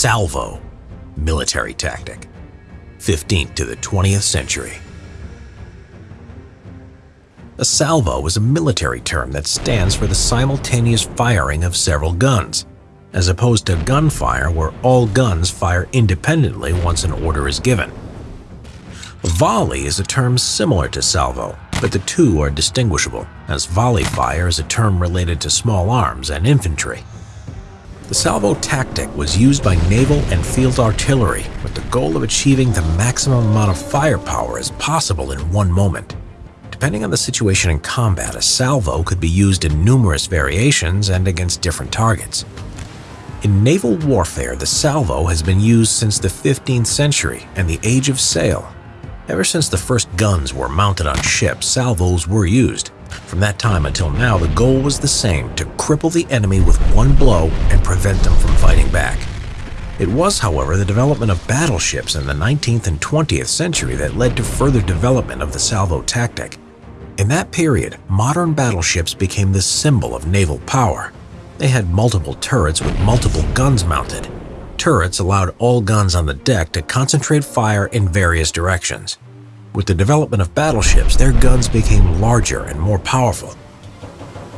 Salvo, military tactic, 15th to the 20th century. A salvo is a military term that stands for the simultaneous firing of several guns, as opposed to gunfire where all guns fire independently once an order is given. Volley is a term similar to salvo, but the two are distinguishable, as volley fire is a term related to small arms and infantry. The salvo tactic was used by naval and field artillery with the goal of achieving the maximum amount of firepower as possible in one moment. Depending on the situation in combat, a salvo could be used in numerous variations and against different targets. In naval warfare, the salvo has been used since the 15th century and the age of sail. Ever since the first guns were mounted on ships, salvos were used. From that time until now, the goal was the same, to cripple the enemy with one blow and prevent them from fighting back. It was, however, the development of battleships in the 19th and 20th century that led to further development of the salvo tactic. In that period, modern battleships became the symbol of naval power. They had multiple turrets with multiple guns mounted. Turrets allowed all guns on the deck to concentrate fire in various directions. With the development of battleships, their guns became larger and more powerful.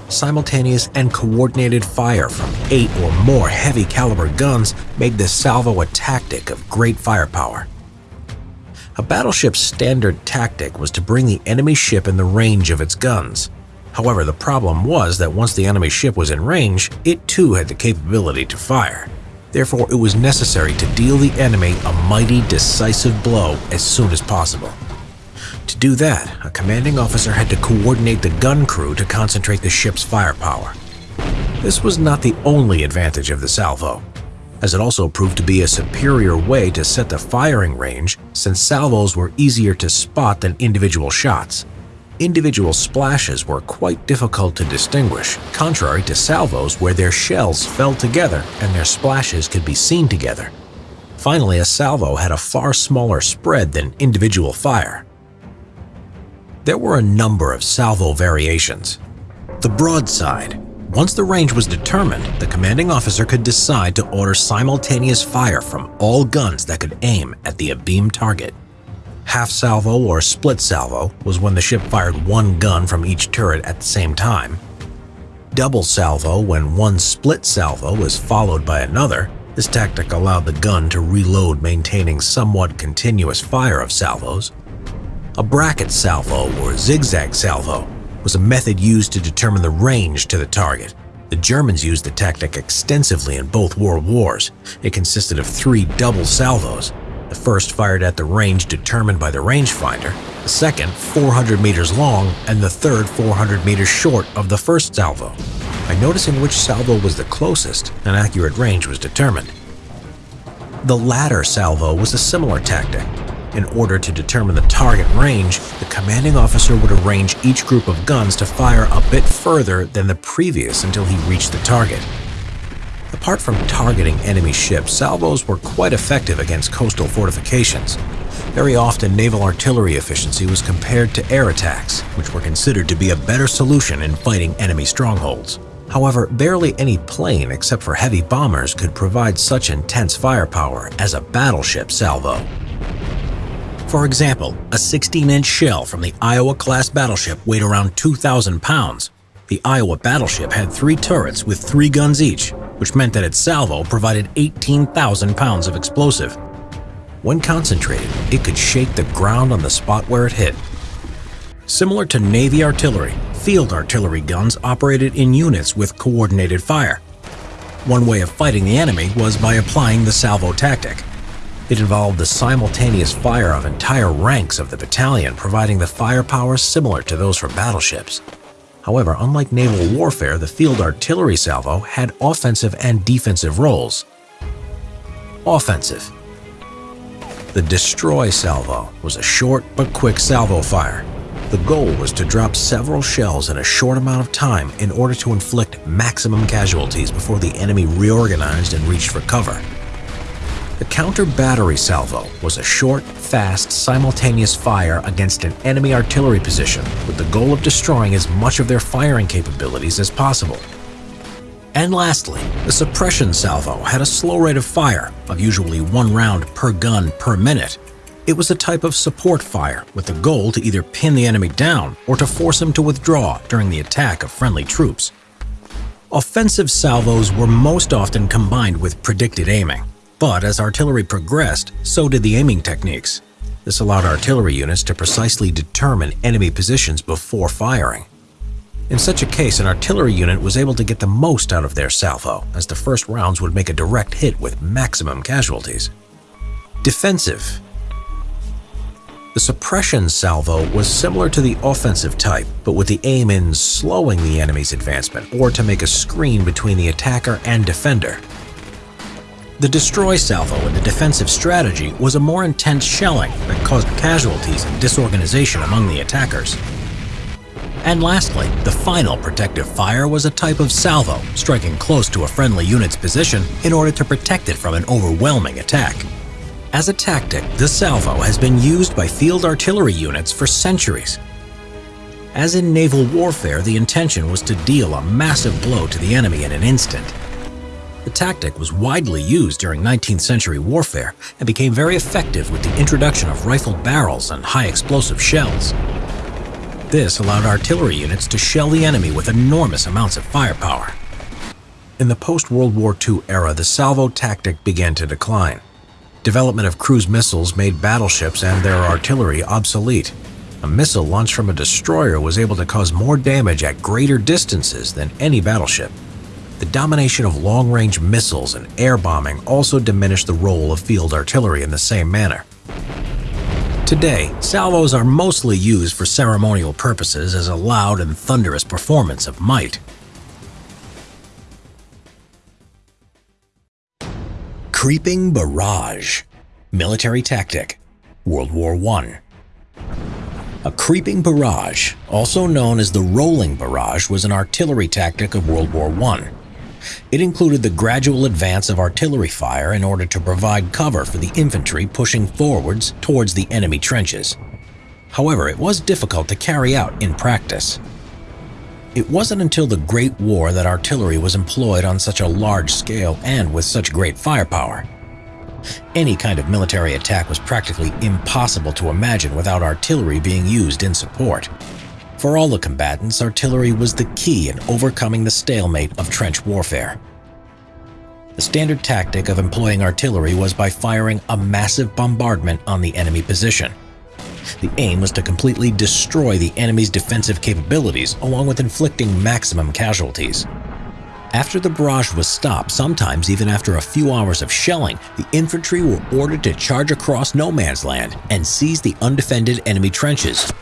Simultaneous and coordinated fire from eight or more heavy caliber guns made the salvo a tactic of great firepower. A battleship's standard tactic was to bring the enemy ship in the range of its guns. However, the problem was that once the enemy ship was in range, it too had the capability to fire. Therefore, it was necessary to deal the enemy a mighty, decisive blow as soon as possible. To do that, a commanding officer had to coordinate the gun crew to concentrate the ship's firepower. This was not the only advantage of the salvo, as it also proved to be a superior way to set the firing range since salvos were easier to spot than individual shots. Individual splashes were quite difficult to distinguish, contrary to salvos where their shells fell together and their splashes could be seen together. Finally, a salvo had a far smaller spread than individual fire. There were a number of salvo variations. The broadside. Once the range was determined, the commanding officer could decide to order simultaneous fire from all guns that could aim at the abeam target. Half salvo or split salvo was when the ship fired one gun from each turret at the same time. Double salvo when one split salvo was followed by another. This tactic allowed the gun to reload maintaining somewhat continuous fire of salvos. A bracket salvo or zigzag salvo was a method used to determine the range to the target. The Germans used the tactic extensively in both world wars. It consisted of three double salvos, the first fired at the range determined by the rangefinder, the second 400 meters long, and the third 400 meters short of the first salvo. By noticing which salvo was the closest, an accurate range was determined. The ladder salvo was a similar tactic. In order to determine the target range, the commanding officer would arrange each group of guns to fire a bit further than the previous until he reached the target. Apart from targeting enemy ships, salvos were quite effective against coastal fortifications. Very often, naval artillery efficiency was compared to air attacks, which were considered to be a better solution in fighting enemy strongholds. However, barely any plane except for heavy bombers could provide such intense firepower as a battleship salvo. For example, a 16-inch shell from the Iowa-class battleship weighed around 2,000 pounds. The Iowa battleship had three turrets with three guns each, which meant that its salvo provided 18,000 pounds of explosive. When concentrated, it could shake the ground on the spot where it hit. Similar to Navy artillery, field artillery guns operated in units with coordinated fire. One way of fighting the enemy was by applying the salvo tactic. It involved the simultaneous fire of entire ranks of the battalion, providing the firepower similar to those from battleships. However, unlike naval warfare, the field artillery salvo had offensive and defensive roles. Offensive The destroy salvo was a short but quick salvo fire. The goal was to drop several shells in a short amount of time in order to inflict maximum casualties before the enemy reorganized and reached for cover. The counter-battery salvo was a short, fast, simultaneous fire against an enemy artillery position with the goal of destroying as much of their firing capabilities as possible. And lastly, the suppression salvo had a slow rate of fire of usually one round per gun per minute. It was a type of support fire with the goal to either pin the enemy down or to force him to withdraw during the attack of friendly troops. Offensive salvos were most often combined with predicted aiming, but as artillery progressed, so did the aiming techniques. This allowed artillery units to precisely determine enemy positions before firing. In such a case, an artillery unit was able to get the most out of their salvo, as the first rounds would make a direct hit with maximum casualties. Defensive The suppression salvo was similar to the offensive type, but with the aim in slowing the enemy's advancement or to make a screen between the attacker and defender. The destroy salvo in the defensive strategy was a more intense shelling that caused casualties and disorganization among the attackers. And lastly, the final protective fire was a type of salvo, striking close to a friendly unit's position in order to protect it from an overwhelming attack. As a tactic, the salvo has been used by field artillery units for centuries. As in naval warfare, the intention was to deal a massive blow to the enemy in an instant. The tactic was widely used during 19th century warfare and became very effective with the introduction of rifled barrels and high explosive shells. This allowed artillery units to shell the enemy with enormous amounts of firepower. In the post-World War II era, the salvo tactic began to decline. Development of cruise missiles made battleships and their artillery obsolete. A missile launched from a destroyer was able to cause more damage at greater distances than any battleship. The domination of long-range missiles and air bombing also diminished the role of field artillery in the same manner. Today, salvos are mostly used for ceremonial purposes as a loud and thunderous performance of might. Creeping Barrage Military Tactic World War I A creeping barrage, also known as the rolling barrage, was an artillery tactic of World War I. It included the gradual advance of artillery fire in order to provide cover for the infantry pushing forwards towards the enemy trenches. However, it was difficult to carry out in practice. It wasn't until the Great War that artillery was employed on such a large scale and with such great firepower. Any kind of military attack was practically impossible to imagine without artillery being used in support. For all the combatants, artillery was the key in overcoming the stalemate of trench warfare. The standard tactic of employing artillery was by firing a massive bombardment on the enemy position. The aim was to completely destroy the enemy's defensive capabilities along with inflicting maximum casualties. After the barrage was stopped, sometimes even after a few hours of shelling, the infantry were ordered to charge across no man's land and seize the undefended enemy trenches,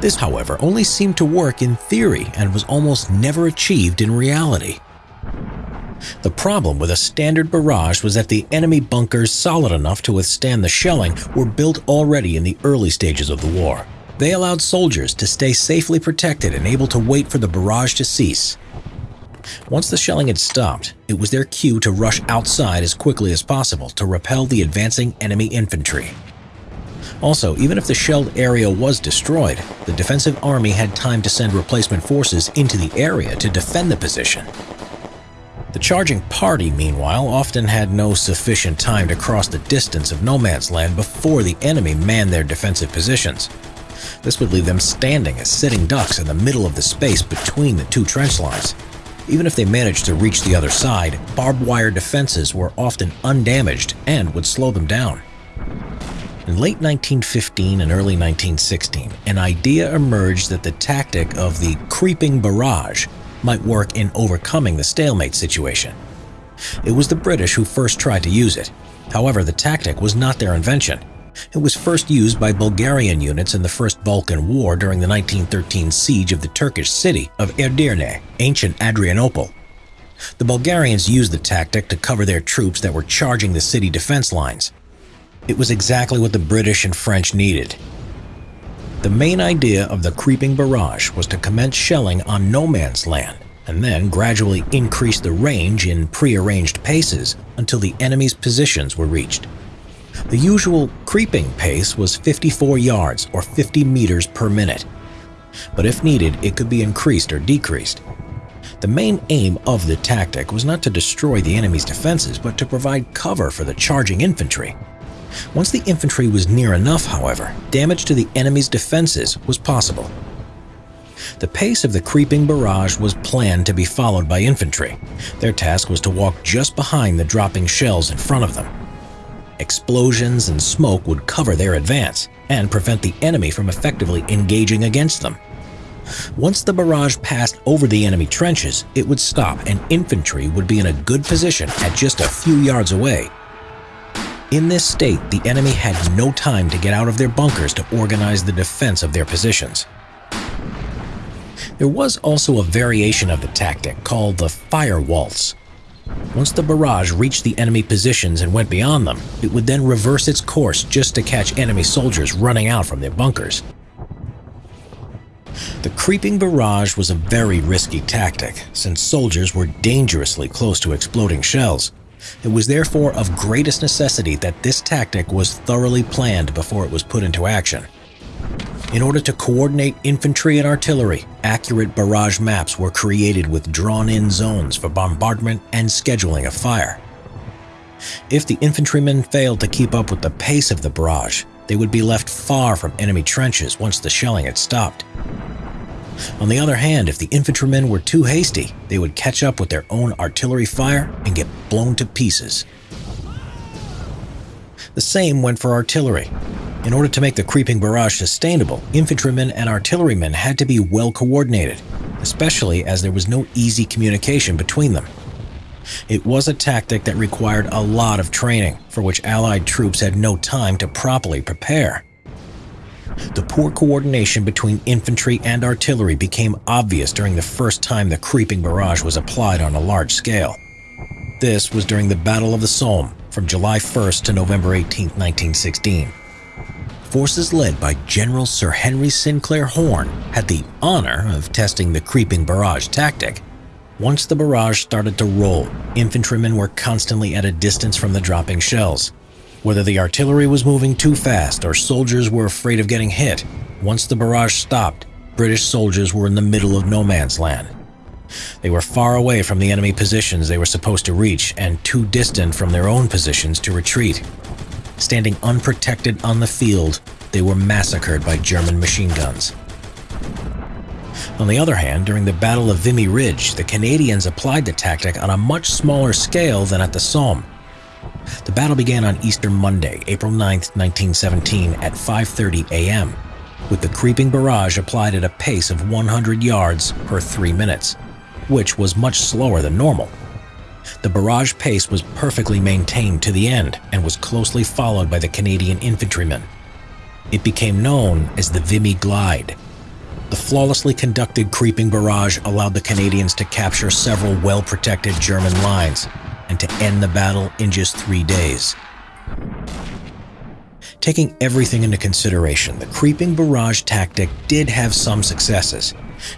this, however, only seemed to work in theory and was almost never achieved in reality. The problem with a standard barrage was that the enemy bunkers solid enough to withstand the shelling were built already in the early stages of the war. They allowed soldiers to stay safely protected and able to wait for the barrage to cease. Once the shelling had stopped, it was their cue to rush outside as quickly as possible to repel the advancing enemy infantry. Also, even if the shelled area was destroyed, the defensive army had time to send replacement forces into the area to defend the position. The charging party, meanwhile, often had no sufficient time to cross the distance of no man's land before the enemy manned their defensive positions. This would leave them standing as sitting ducks in the middle of the space between the two trench lines. Even if they managed to reach the other side, barbed wire defenses were often undamaged and would slow them down. In late 1915 and early 1916, an idea emerged that the tactic of the creeping barrage might work in overcoming the stalemate situation. It was the British who first tried to use it. However, the tactic was not their invention. It was first used by Bulgarian units in the First Balkan War during the 1913 siege of the Turkish city of Edirne, ancient Adrianople. The Bulgarians used the tactic to cover their troops that were charging the city defense lines. It was exactly what the British and French needed. The main idea of the creeping barrage was to commence shelling on no man's land and then gradually increase the range in prearranged paces until the enemy's positions were reached. The usual creeping pace was 54 yards or 50 meters per minute, but if needed, it could be increased or decreased. The main aim of the tactic was not to destroy the enemy's defenses, but to provide cover for the charging infantry. Once the infantry was near enough, however, damage to the enemy's defenses was possible. The pace of the creeping barrage was planned to be followed by infantry. Their task was to walk just behind the dropping shells in front of them. Explosions and smoke would cover their advance and prevent the enemy from effectively engaging against them. Once the barrage passed over the enemy trenches, it would stop and infantry would be in a good position at just a few yards away. In this state, the enemy had no time to get out of their bunkers to organize the defense of their positions. There was also a variation of the tactic called the fire waltz. Once the barrage reached the enemy positions and went beyond them, it would then reverse its course just to catch enemy soldiers running out from their bunkers. The creeping barrage was a very risky tactic, since soldiers were dangerously close to exploding shells. It was therefore of greatest necessity that this tactic was thoroughly planned before it was put into action. In order to coordinate infantry and artillery, accurate barrage maps were created with drawn-in zones for bombardment and scheduling of fire. If the infantrymen failed to keep up with the pace of the barrage, they would be left far from enemy trenches once the shelling had stopped. On the other hand, if the infantrymen were too hasty, they would catch up with their own artillery fire and get blown to pieces. The same went for artillery. In order to make the creeping barrage sustainable, infantrymen and artillerymen had to be well coordinated, especially as there was no easy communication between them. It was a tactic that required a lot of training, for which Allied troops had no time to properly prepare. The poor coordination between infantry and artillery became obvious during the first time the creeping barrage was applied on a large scale. This was during the Battle of the Somme from July 1st to November 18, 1916 forces led by General Sir Henry Sinclair Horne had the honor of testing the creeping barrage tactic. Once the barrage started to roll, infantrymen were constantly at a distance from the dropping shells. Whether the artillery was moving too fast or soldiers were afraid of getting hit, once the barrage stopped, British soldiers were in the middle of no man's land. They were far away from the enemy positions they were supposed to reach and too distant from their own positions to retreat. Standing unprotected on the field, they were massacred by German machine guns. On the other hand, during the Battle of Vimy Ridge, the Canadians applied the tactic on a much smaller scale than at the Somme. The battle began on Easter Monday, April 9, 1917 at 5.30 a.m., with the creeping barrage applied at a pace of 100 yards per 3 minutes, which was much slower than normal. The barrage pace was perfectly maintained to the end and was closely followed by the Canadian infantrymen. It became known as the Vimy Glide. The flawlessly conducted creeping barrage allowed the Canadians to capture several well-protected German lines and to end the battle in just three days. Taking everything into consideration, the creeping barrage tactic did have some successes,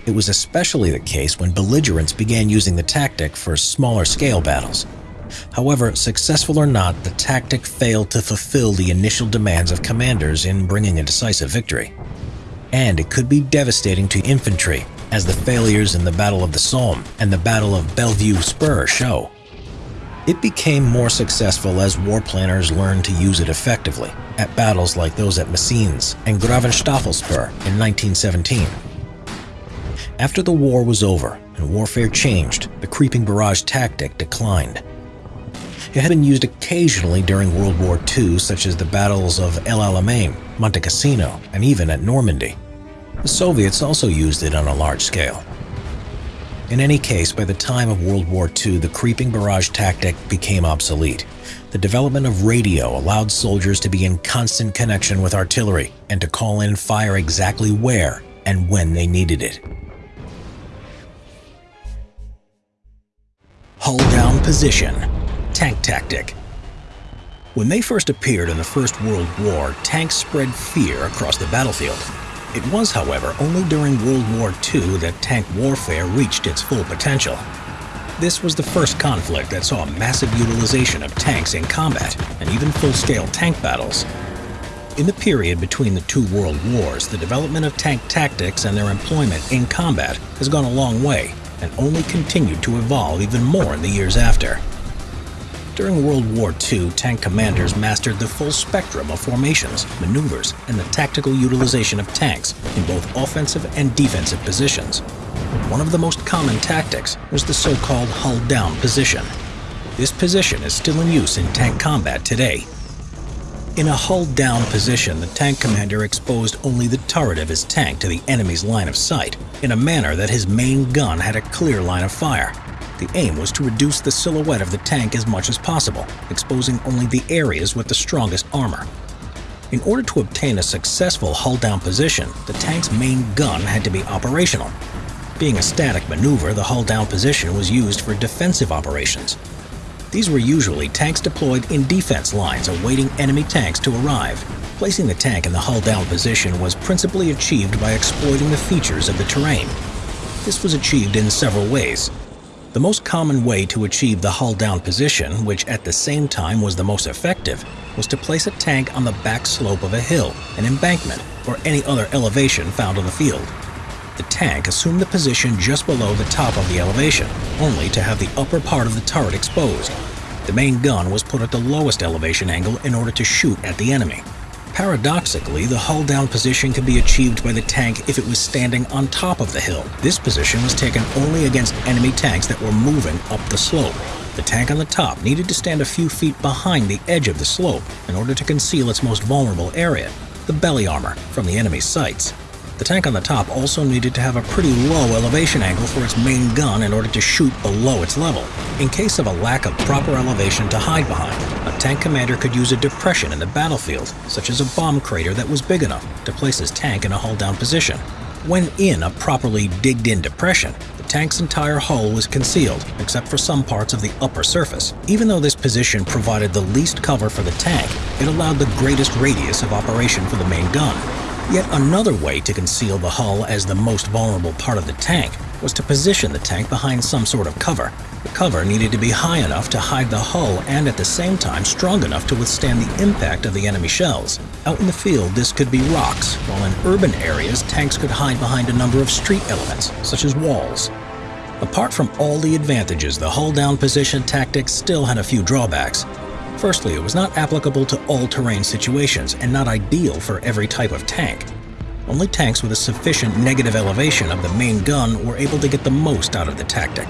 it was especially the case when belligerents began using the tactic for smaller scale battles. However, successful or not, the tactic failed to fulfill the initial demands of commanders in bringing a decisive victory. And it could be devastating to infantry, as the failures in the Battle of the Somme and the Battle of Bellevue Spur show. It became more successful as war planners learned to use it effectively at battles like those at Messines and Gravenstafel Spur in 1917. After the war was over and warfare changed, the creeping barrage tactic declined. It had been used occasionally during World War II, such as the battles of El Alamein, Monte Cassino, and even at Normandy. The Soviets also used it on a large scale. In any case, by the time of World War II, the creeping barrage tactic became obsolete. The development of radio allowed soldiers to be in constant connection with artillery and to call in fire exactly where and when they needed it. Hull down position. Tank tactic. When they first appeared in the First World War, tanks spread fear across the battlefield. It was, however, only during World War II that tank warfare reached its full potential. This was the first conflict that saw massive utilization of tanks in combat and even full-scale tank battles. In the period between the two world wars, the development of tank tactics and their employment in combat has gone a long way, and only continued to evolve even more in the years after. During World War II, tank commanders mastered the full spectrum of formations, maneuvers, and the tactical utilization of tanks in both offensive and defensive positions. One of the most common tactics was the so-called hull-down position. This position is still in use in tank combat today. In a hull-down position, the tank commander exposed only the turret of his tank to the enemy's line of sight in a manner that his main gun had a clear line of fire. The aim was to reduce the silhouette of the tank as much as possible, exposing only the areas with the strongest armor. In order to obtain a successful hull-down position, the tank's main gun had to be operational. Being a static maneuver, the hull-down position was used for defensive operations. These were usually tanks deployed in defense lines awaiting enemy tanks to arrive. Placing the tank in the hull-down position was principally achieved by exploiting the features of the terrain. This was achieved in several ways. The most common way to achieve the hull-down position, which at the same time was the most effective, was to place a tank on the back slope of a hill, an embankment, or any other elevation found on the field. The tank assumed the position just below the top of the elevation, only to have the upper part of the turret exposed. The main gun was put at the lowest elevation angle in order to shoot at the enemy. Paradoxically, the hull-down position could be achieved by the tank if it was standing on top of the hill. This position was taken only against enemy tanks that were moving up the slope. The tank on the top needed to stand a few feet behind the edge of the slope in order to conceal its most vulnerable area, the belly armor, from the enemy's sights. The tank on the top also needed to have a pretty low elevation angle for its main gun in order to shoot below its level. In case of a lack of proper elevation to hide behind, a tank commander could use a depression in the battlefield, such as a bomb crater that was big enough to place his tank in a hull-down position. When in a properly digged-in depression, the tank's entire hull was concealed, except for some parts of the upper surface. Even though this position provided the least cover for the tank, it allowed the greatest radius of operation for the main gun. Yet another way to conceal the hull as the most vulnerable part of the tank was to position the tank behind some sort of cover. The cover needed to be high enough to hide the hull and at the same time strong enough to withstand the impact of the enemy shells. Out in the field, this could be rocks, while in urban areas, tanks could hide behind a number of street elements, such as walls. Apart from all the advantages, the hull-down position tactic still had a few drawbacks. Firstly, it was not applicable to all terrain situations and not ideal for every type of tank. Only tanks with a sufficient negative elevation of the main gun were able to get the most out of the tactic.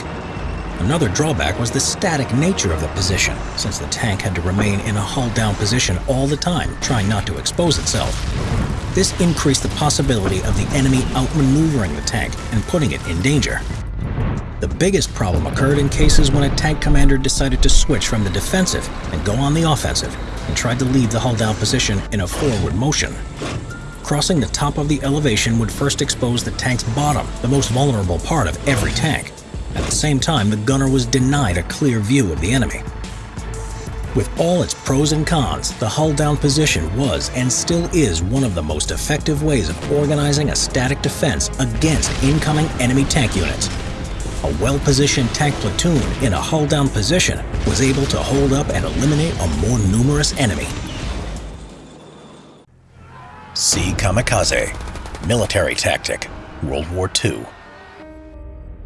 Another drawback was the static nature of the position, since the tank had to remain in a hull-down position all the time, trying not to expose itself. This increased the possibility of the enemy outmaneuvering the tank and putting it in danger. The biggest problem occurred in cases when a tank commander decided to switch from the defensive and go on the offensive and tried to leave the hull-down position in a forward motion. Crossing the top of the elevation would first expose the tank's bottom, the most vulnerable part of every tank. At the same time, the gunner was denied a clear view of the enemy. With all its pros and cons, the hull-down position was and still is one of the most effective ways of organizing a static defense against incoming enemy tank units a well-positioned tank platoon in a hull-down position was able to hold up and eliminate a more numerous enemy. Sea Kamikaze Military Tactic World War II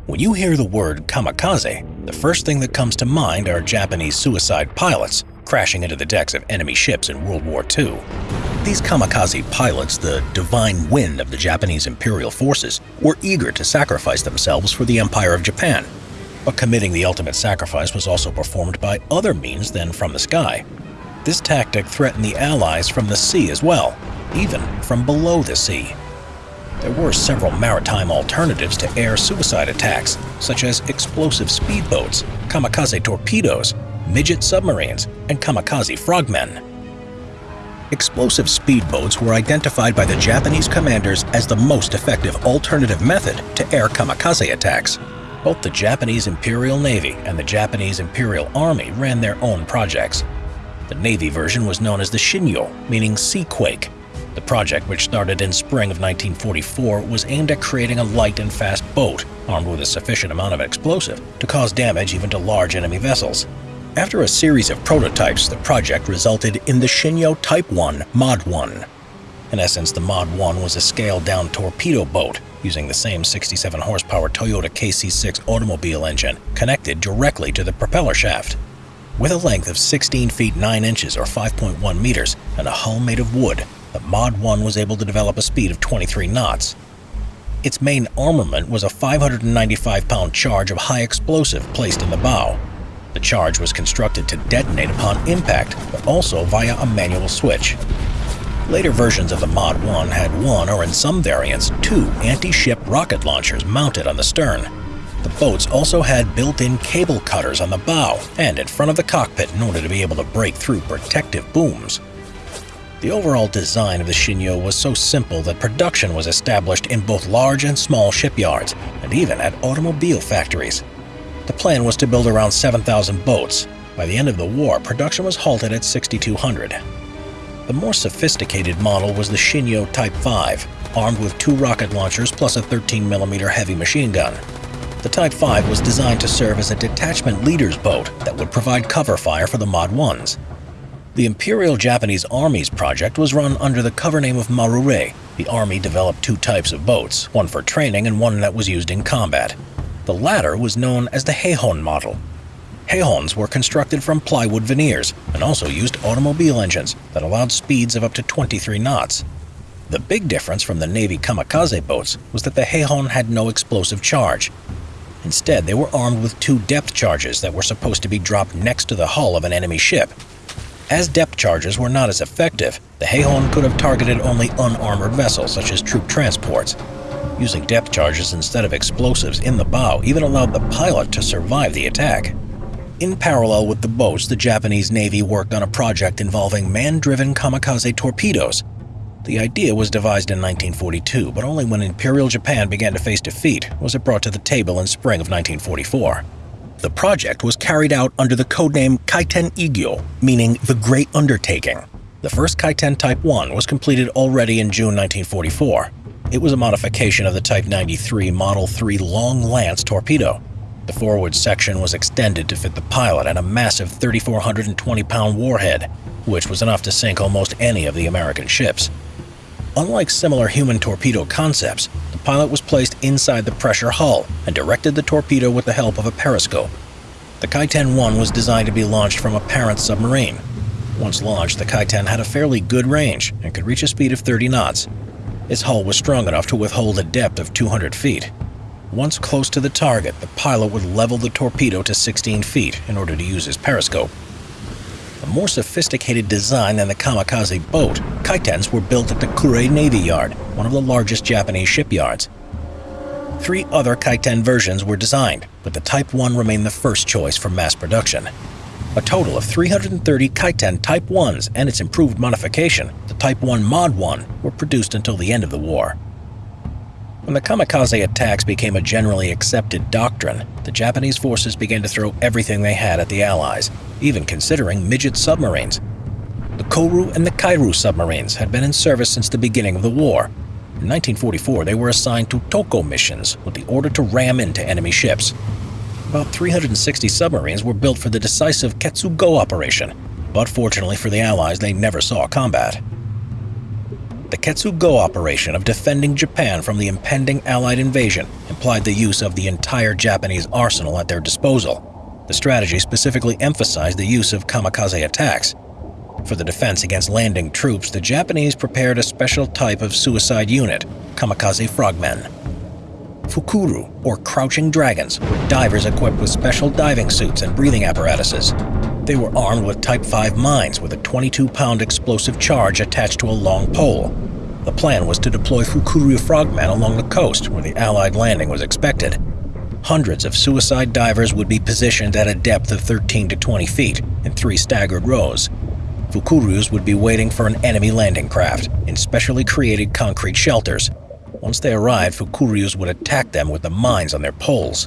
When you hear the word kamikaze, the first thing that comes to mind are Japanese suicide pilots crashing into the decks of enemy ships in World War II. These kamikaze pilots, the divine wind of the Japanese imperial forces, were eager to sacrifice themselves for the Empire of Japan. But committing the ultimate sacrifice was also performed by other means than from the sky. This tactic threatened the Allies from the sea as well, even from below the sea. There were several maritime alternatives to air suicide attacks, such as explosive speedboats, kamikaze torpedoes, midget submarines, and kamikaze frogmen. Explosive speedboats were identified by the Japanese commanders as the most effective alternative method to air kamikaze attacks. Both the Japanese Imperial Navy and the Japanese Imperial Army ran their own projects. The Navy version was known as the Shinyo, meaning sea quake. The project, which started in spring of 1944, was aimed at creating a light and fast boat armed with a sufficient amount of explosive to cause damage even to large enemy vessels. After a series of prototypes, the project resulted in the Shinyo Type 1 Mod 1. In essence, the Mod 1 was a scaled-down torpedo boat using the same 67 horsepower Toyota KC6 automobile engine connected directly to the propeller shaft. With a length of 16 feet 9 inches or 5.1 meters and a hull made of wood, the Mod 1 was able to develop a speed of 23 knots. Its main armament was a 595-pound charge of high explosive placed in the bow. The charge was constructed to detonate upon impact, but also via a manual switch. Later versions of the Mod 1 had one, or in some variants, two anti-ship rocket launchers mounted on the stern. The boats also had built-in cable cutters on the bow and in front of the cockpit in order to be able to break through protective booms. The overall design of the Shinyo was so simple that production was established in both large and small shipyards, and even at automobile factories. The plan was to build around 7,000 boats. By the end of the war, production was halted at 6,200. The more sophisticated model was the Shinyo Type 5, armed with two rocket launchers plus a 13mm heavy machine gun. The Type 5 was designed to serve as a detachment leader's boat that would provide cover fire for the Mod 1s. The Imperial Japanese Army's project was run under the cover name of Marure. The Army developed two types of boats, one for training and one that was used in combat. The latter was known as the Heihon model, Heihons were constructed from plywood veneers and also used automobile engines that allowed speeds of up to 23 knots. The big difference from the Navy kamikaze boats was that the Heihon had no explosive charge. Instead, they were armed with two depth charges that were supposed to be dropped next to the hull of an enemy ship. As depth charges were not as effective, the Heihon could have targeted only unarmored vessels such as troop transports. Using depth charges instead of explosives in the bow even allowed the pilot to survive the attack. In parallel with the boats, the Japanese Navy worked on a project involving man-driven kamikaze torpedoes. The idea was devised in 1942, but only when Imperial Japan began to face defeat was it brought to the table in spring of 1944. The project was carried out under the codename Kaiten Igyo, meaning the Great Undertaking. The first Kaiten Type 1 was completed already in June 1944. It was a modification of the Type 93 Model 3 Long Lance torpedo. The forward section was extended to fit the pilot and a massive 3,420-pound warhead, which was enough to sink almost any of the American ships. Unlike similar human torpedo concepts, the pilot was placed inside the pressure hull and directed the torpedo with the help of a periscope. The Kaiten-1 was designed to be launched from a parent submarine. Once launched, the Kaiten had a fairly good range and could reach a speed of 30 knots. Its hull was strong enough to withhold a depth of 200 feet, once close to the target, the pilot would level the torpedo to 16 feet in order to use his periscope. A more sophisticated design than the kamikaze boat, Kaitens were built at the Kure Navy Yard, one of the largest Japanese shipyards. Three other Kaiten versions were designed, but the Type 1 remained the first choice for mass production. A total of 330 Kaiten Type 1s and its improved modification, the Type 1 Mod 1, were produced until the end of the war. When the kamikaze attacks became a generally accepted doctrine, the Japanese forces began to throw everything they had at the Allies, even considering midget submarines. The Koryu and the Kairyu submarines had been in service since the beginning of the war. In 1944, they were assigned to Toko missions with the order to ram into enemy ships. About 360 submarines were built for the decisive Ketsugo operation, but fortunately for the Allies, they never saw combat the Ketsugo operation of defending Japan from the impending Allied invasion implied the use of the entire Japanese arsenal at their disposal. The strategy specifically emphasized the use of kamikaze attacks. For the defense against landing troops, the Japanese prepared a special type of suicide unit, kamikaze frogmen. Fukuryu, or crouching dragons, were divers equipped with special diving suits and breathing apparatuses. They were armed with Type 5 mines with a 22-pound explosive charge attached to a long pole. The plan was to deploy Fukuryu frogmen along the coast where the Allied landing was expected. Hundreds of suicide divers would be positioned at a depth of 13 to 20 feet in three staggered rows. Fukuryus would be waiting for an enemy landing craft in specially created concrete shelters. Once they arrived, Fukuryus would attack them with the mines on their poles.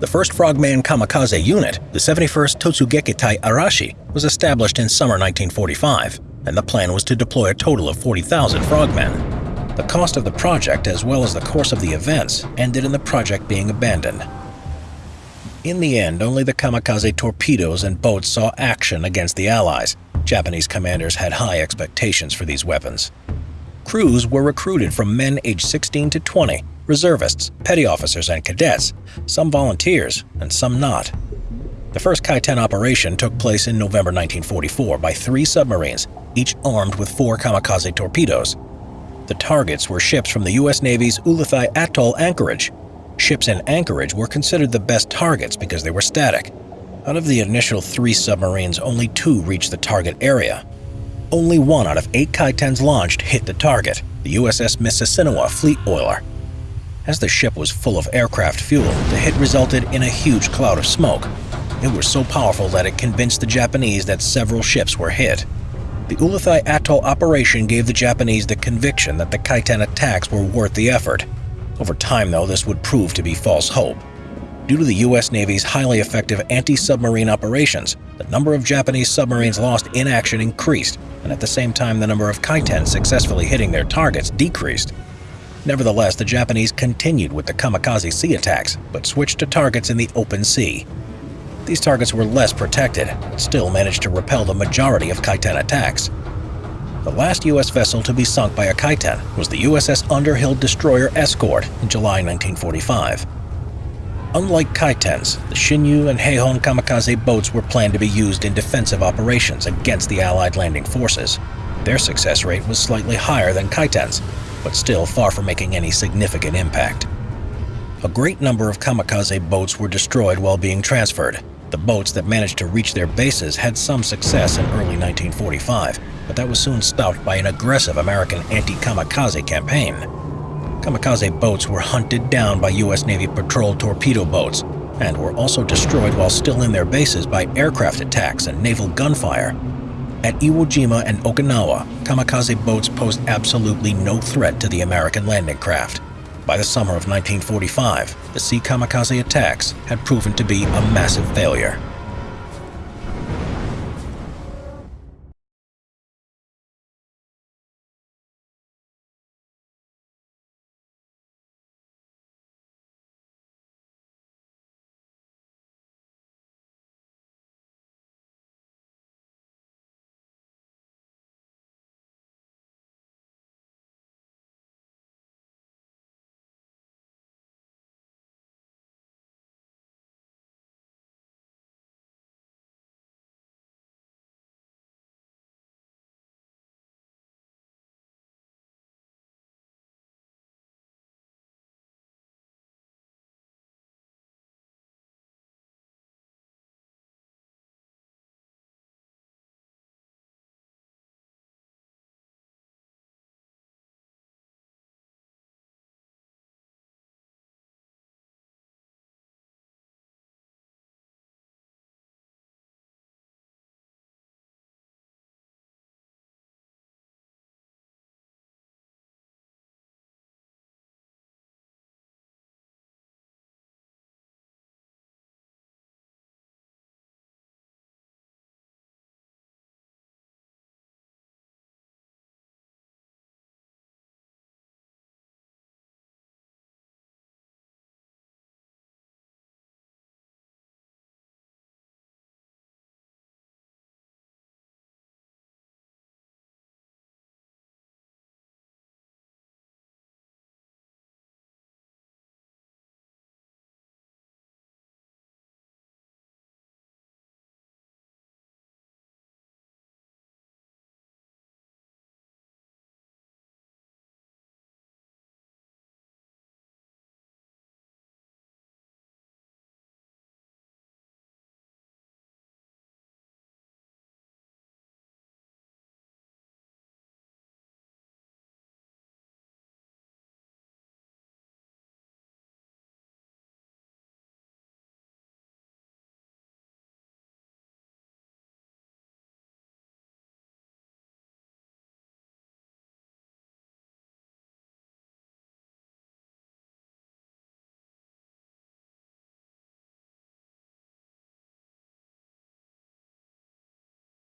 The first Frogman kamikaze unit, the 71st Totsugekitai Arashi, was established in summer 1945, and the plan was to deploy a total of 40,000 frogmen. The cost of the project, as well as the course of the events, ended in the project being abandoned. In the end, only the kamikaze torpedoes and boats saw action against the Allies. Japanese commanders had high expectations for these weapons. Crews were recruited from men aged 16 to 20, reservists, petty officers, and cadets, some volunteers and some not. The first Kaiten operation took place in November 1944 by three submarines, each armed with four kamikaze torpedoes. The targets were ships from the U.S. Navy's Ulithi Atoll anchorage. Ships in anchorage were considered the best targets because they were static. Out of the initial three submarines, only two reached the target area. Only one out of eight Kaitens launched hit the target, the USS Mississinewa fleet oiler. As the ship was full of aircraft fuel, the hit resulted in a huge cloud of smoke. It was so powerful that it convinced the Japanese that several ships were hit. The Ulithi Atoll operation gave the Japanese the conviction that the Kaiten attacks were worth the effort. Over time, though, this would prove to be false hope. Due to the U.S. Navy's highly effective anti-submarine operations, the number of Japanese submarines lost in action increased, and at the same time the number of Kaiten successfully hitting their targets decreased. Nevertheless, the Japanese continued with the kamikaze sea attacks, but switched to targets in the open sea. These targets were less protected, but still managed to repel the majority of Kaiten attacks. The last U.S. vessel to be sunk by a Kaiten was the USS Underhill destroyer Escort in July 1945. Unlike Kaitens, the Shinyo and Heihon kamikaze boats were planned to be used in defensive operations against the Allied landing forces. Their success rate was slightly higher than Kaitens, but still far from making any significant impact. A great number of kamikaze boats were destroyed while being transferred. The boats that managed to reach their bases had some success in early 1945, but that was soon stopped by an aggressive American anti-kamikaze campaign. Kamikaze boats were hunted down by U.S. Navy patrol torpedo boats and were also destroyed while still in their bases by aircraft attacks and naval gunfire. At Iwo Jima and Okinawa, kamikaze boats posed absolutely no threat to the American landing craft. By the summer of 1945, the sea kamikaze attacks had proven to be a massive failure.